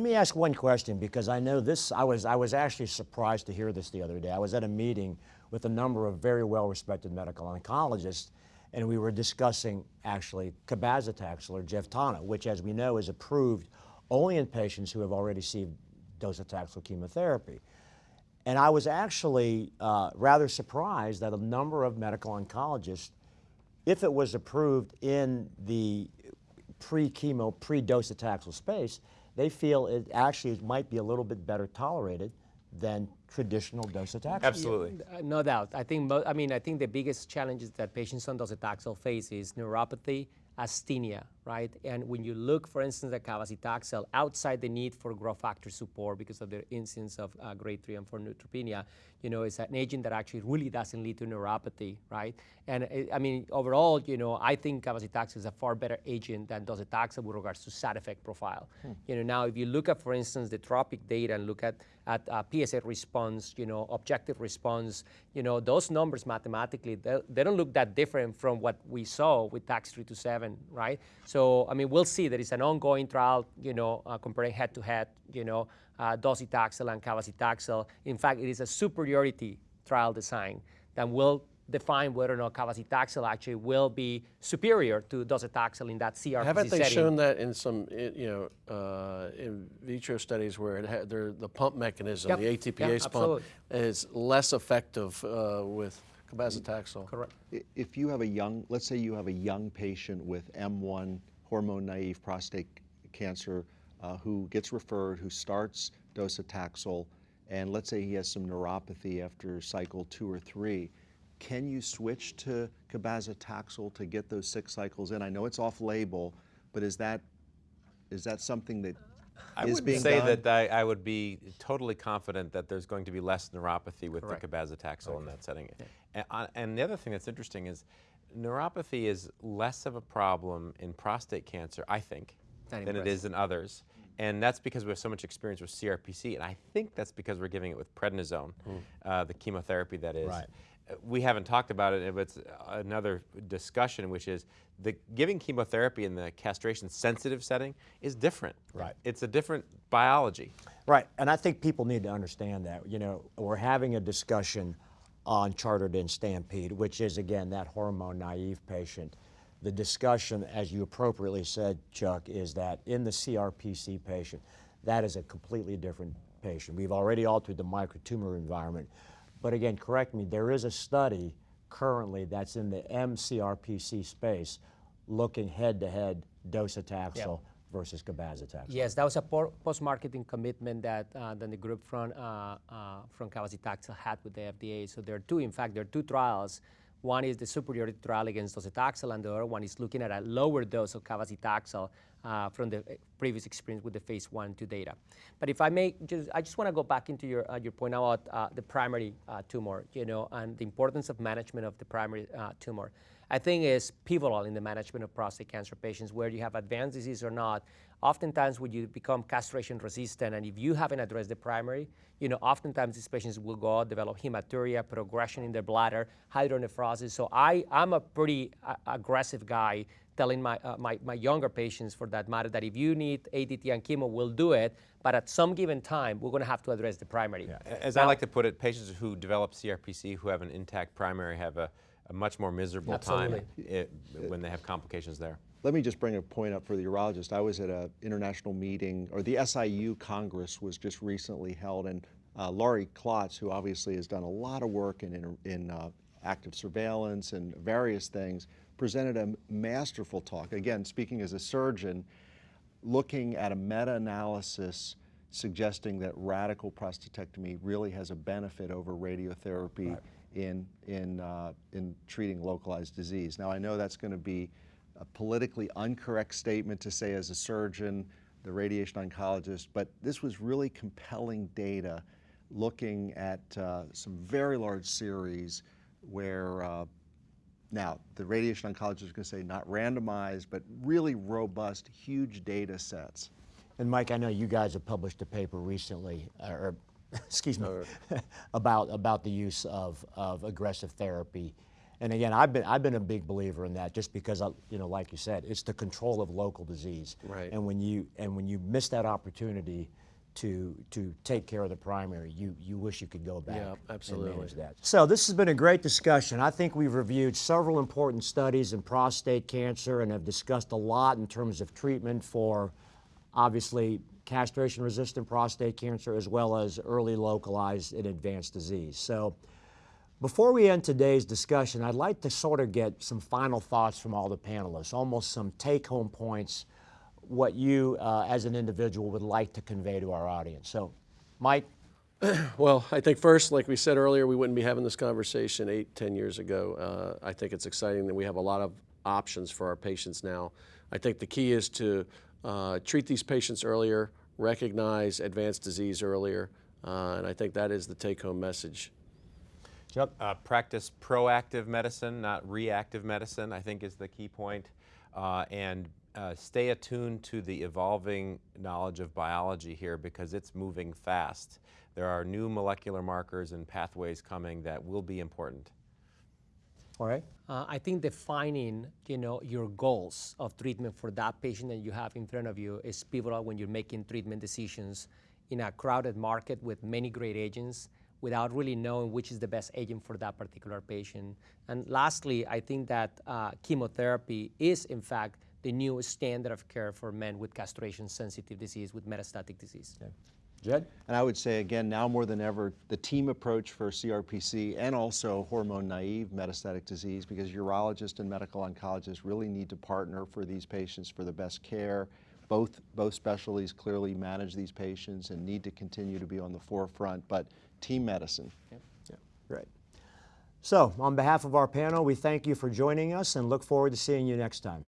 let me ask one question because I know this, I was, I was actually surprised to hear this the other day. I was at a meeting with a number of very well-respected medical oncologists and we were discussing actually cabazitaxel or Jevtana, which as we know is approved only in patients who have already received docetaxel chemotherapy. And I was actually uh, rather surprised that a number of medical oncologists, if it was approved in the pre-chemo, pre-docetaxel space, they feel it actually might be a little bit better tolerated than traditional docetaxel. Absolutely. Yeah, uh, no doubt. I think, I mean, I think the biggest challenges that patients on docetaxel face is neuropathy, asthenia, right? And when you look, for instance, at cabazitaxel, outside the need for growth factor support because of the incidence of uh, grade 3 and 4 neutropenia, you know, it's an agent that actually really doesn't lead to neuropathy, right? And it, I mean, overall, you know, I think cabazitaxel is a far better agent than docetaxel with regards to side effect profile. Hmm. You know, now if you look at, for instance, the TROPIC data and look at, at uh, PSA response, you know, objective response, you know, those numbers mathematically, they, they don't look that different from what we saw with TAX327, right? So, I mean, we'll see. There is an ongoing trial, you know, uh, comparing head-to-head, -head, you know, uh, docetaxel and cabazitaxel. In fact, it is a superiority trial design that will define whether or not cabazitaxel actually will be superior to docetaxel in that CRPC Haven't they setting. shown that in some, you know, uh, in vitro studies where it had, the pump mechanism, yep. the ATPase yep, pump, is less effective uh, with cabazitaxel? Correct. If you have a young, let's say you have a young patient with M1 hormone naive prostate cancer uh, who gets referred, who starts docetaxel, and let's say he has some neuropathy after cycle two or three, can you switch to cabazitaxel to get those six cycles in? I know it's off label, but is that is that something that I is would being say done? that I, I, would be totally confident that there's going to be less neuropathy with Correct. the cabazitaxel okay. in that setting. Yeah. And, uh, the other thing that's interesting is neuropathy is less of a problem in prostate cancer, I think, than it is in others. And that's because we have so much experience with CRPC, and I think that's because we're giving it with prednisone, mm. uh, the chemotherapy that is. Right. We haven't talked about it, but it's another discussion, which is the giving chemotherapy in the castration-sensitive setting is different. Right. It's a different biology. Right, and I think people need to understand that. You know, we're having a discussion on CHAARTED in Stampede, which is, again, that hormone-naive patient the discussion, as you appropriately said, Chuck, is that in the CRPC patient, that is a completely different patient. We've already altered the microtumor environment. But again, correct me, there is a study currently that's in the MCRPC space looking head-to-head docetaxel yep. Versus cabazitaxel. Yes, that was a post-marketing commitment that, uh, that the group from, uh, uh, from cabazitaxel had with the FDA. So there are two, in fact, there are two trials one is the superiority trial against docetaxel, and the other one is looking at a lower dose of cabazitaxel uh, from the uh, previous experience with the phase one two data. But if I may, just, I just want to go back into your, uh, your point about uh, the primary uh, tumor, you know, and the importance of management of the primary uh, tumor. I think is pivotal in the management of prostate cancer patients, where you have advanced disease or not. Oftentimes, when you become castration resistant, and if you haven't addressed the primary, you know, oftentimes these patients will go out, develop hematuria, progression in their bladder, hydronephrosis. So I, I'm a pretty uh, aggressive guy telling my, uh, my, my, younger patients, for that matter, that if you need ADT and chemo, we'll do it, but at some given time, we're going to have to address the primary. Yeah. As now, I like to put it, patients who develop CRPC who have an intact primary have a a much more miserable Absolutely. time it, when they have complications there. Let me just bring a point up for the urologist. I was at an international meeting, or the SIU Congress was just recently held, and uh, Laurie Klotz, who obviously has done a lot of work in, in, in uh, active surveillance and various things, presented a masterful talk. Again, speaking as a surgeon, looking at a meta-analysis suggesting that radical prostatectomy really has a benefit over radiotherapy right in, in, uh, in treating localized disease. Now I know that's going to be a politically incorrect statement to say as a surgeon, the radiation oncologist, but this was really compelling data looking at uh, some very large series where uh, now the radiation oncologist is going to say not randomized, but really robust, huge data sets. And Mike, I know you guys have published a paper recently, or excuse me, about, about the use of, of aggressive therapy. And again, I've been, I've been a big believer in that just because, I, you know, like you said, it's the control of local disease. Right. And when you, and when you miss that opportunity to, to take care of the primary, you, you wish you could go back Yeah, and absolutely. manage that. So this has been a great discussion. I think we've reviewed several important studies in prostate cancer and have discussed a lot in terms of treatment for obviously castration-resistant prostate cancer as well as early localized and advanced disease. So before we end today's discussion, I'd like to sort of get some final thoughts from all the panelists, almost some take-home points, what you uh, as an individual would like to convey to our audience. So, Mike, Well, I think first, like we said earlier, we wouldn't be having this conversation eight, ten years ago. Uh, I think it's exciting that we have a lot of options for our patients now. I think the key is to uh, treat these patients earlier, recognize advanced disease earlier, uh, and I think that is the take-home message. Chuck. Uh, practice proactive medicine, not reactive medicine, I think is the key point. Uh, and uh, stay attuned to the evolving knowledge of biology here because it's moving fast. There are new molecular markers and pathways coming that will be important. All right. Uh, I think defining, you know, your goals of treatment for that patient that you have in front of you is pivotal when you're making treatment decisions in a crowded market with many great agents without really knowing which is the best agent for that particular patient. And lastly, I think that uh, chemotherapy is, in fact, the new standard of care for men with castration-sensitive disease, with metastatic disease. Jed? And I would say again, now more than ever, the team approach for CRPC and also hormone naive metastatic disease, because urologists and medical oncologists really need to partner for these patients for the best care. Both, both specialties clearly manage these patients and need to continue to be on the forefront, but team medicine. Yeah, Great. So, on behalf of our panel, we thank you for joining us and look forward to seeing you next time.